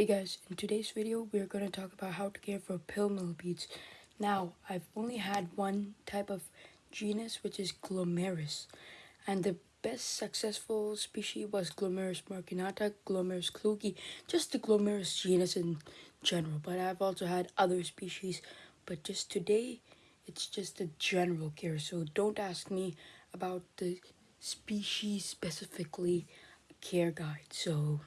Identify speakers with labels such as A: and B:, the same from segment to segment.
A: Hey guys, in today's video we are going to talk about how to care for pill millipedes. Now, I've only had one type of genus which is Glomeris and the best successful species was Glomeris marginata, Glomeris klugi, just the Glomeris genus in general. But I've also had other species, but just today it's just a general care. So don't ask me about the species specifically care guide. So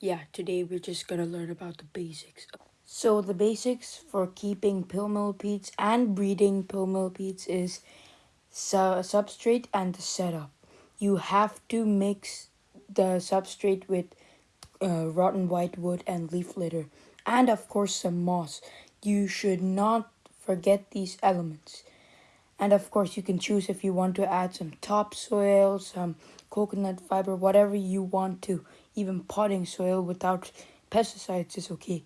A: yeah, today we're just gonna learn about the basics. So the basics for keeping pill millipedes and breeding pill millipedes is su substrate and the setup. You have to mix the substrate with uh, rotten white wood and leaf litter and of course some moss. You should not forget these elements. And of course you can choose if you want to add some topsoil, some coconut fiber, whatever you want to even potting soil without pesticides is okay.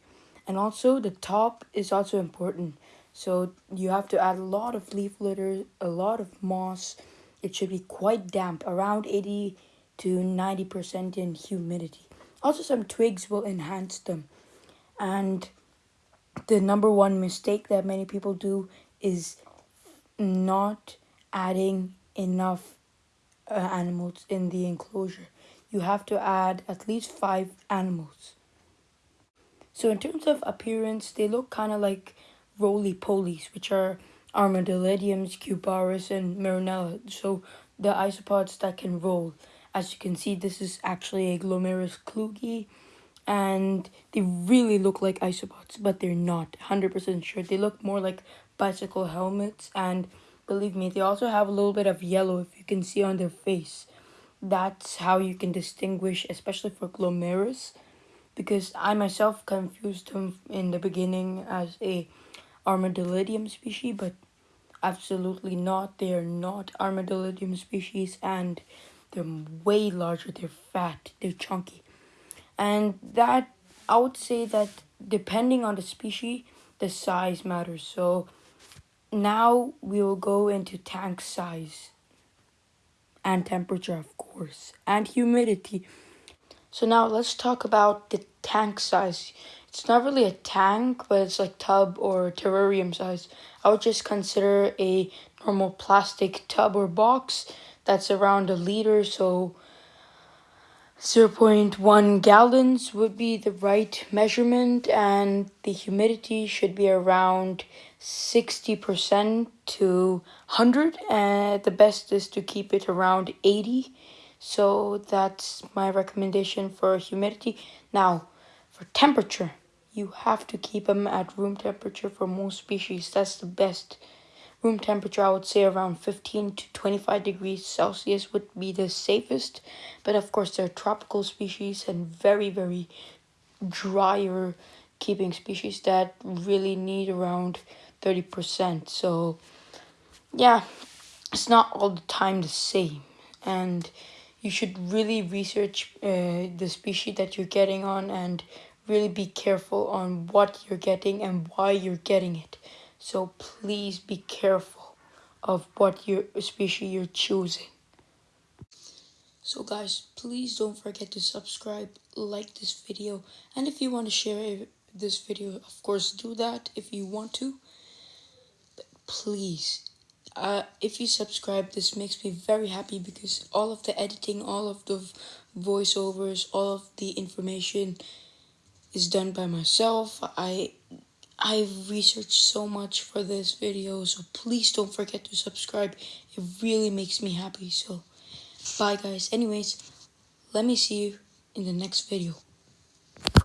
A: And also the top is also important. So you have to add a lot of leaf litter, a lot of moss. It should be quite damp, around 80 to 90% in humidity. Also some twigs will enhance them. And the number one mistake that many people do is not adding enough uh, animals in the enclosure you have to add at least five animals. So in terms of appearance, they look kind of like roly-polies, which are armadillidiums, cubaris, and merulanella. So the isopods that can roll. As you can see, this is actually a Glomeris klugi, and they really look like isopods, but they're not 100% sure. They look more like bicycle helmets, and believe me, they also have a little bit of yellow, if you can see on their face that's how you can distinguish, especially for glomeris, because I myself confused them in the beginning as a armadillidium species, but absolutely not. They are not armadillidium species, and they're way larger. They're fat. They're chunky, and that I would say that depending on the species, the size matters. So now we will go into tank size and temperature, of course, and humidity. So now let's talk about the tank size. It's not really a tank, but it's like tub or terrarium size. I would just consider a normal plastic tub or box that's around a liter, so 0.1 gallons would be the right measurement and the humidity should be around 60% to 100 and the best is to keep it around 80 so that's my recommendation for humidity. Now for temperature you have to keep them at room temperature for most species. That's the best room temperature, I would say around 15 to 25 degrees Celsius would be the safest. But of course, they're tropical species and very, very drier keeping species that really need around 30%. So, yeah, it's not all the time the same. And you should really research uh, the species that you're getting on and really be careful on what you're getting and why you're getting it. So please be careful of what your species you're choosing. So guys, please don't forget to subscribe, like this video, and if you want to share this video, of course do that if you want to. But please, uh, if you subscribe, this makes me very happy because all of the editing, all of the voiceovers, all of the information is done by myself. I I've researched so much for this video, so please don't forget to subscribe. It really makes me happy, so bye guys. Anyways, let me see you in the next video.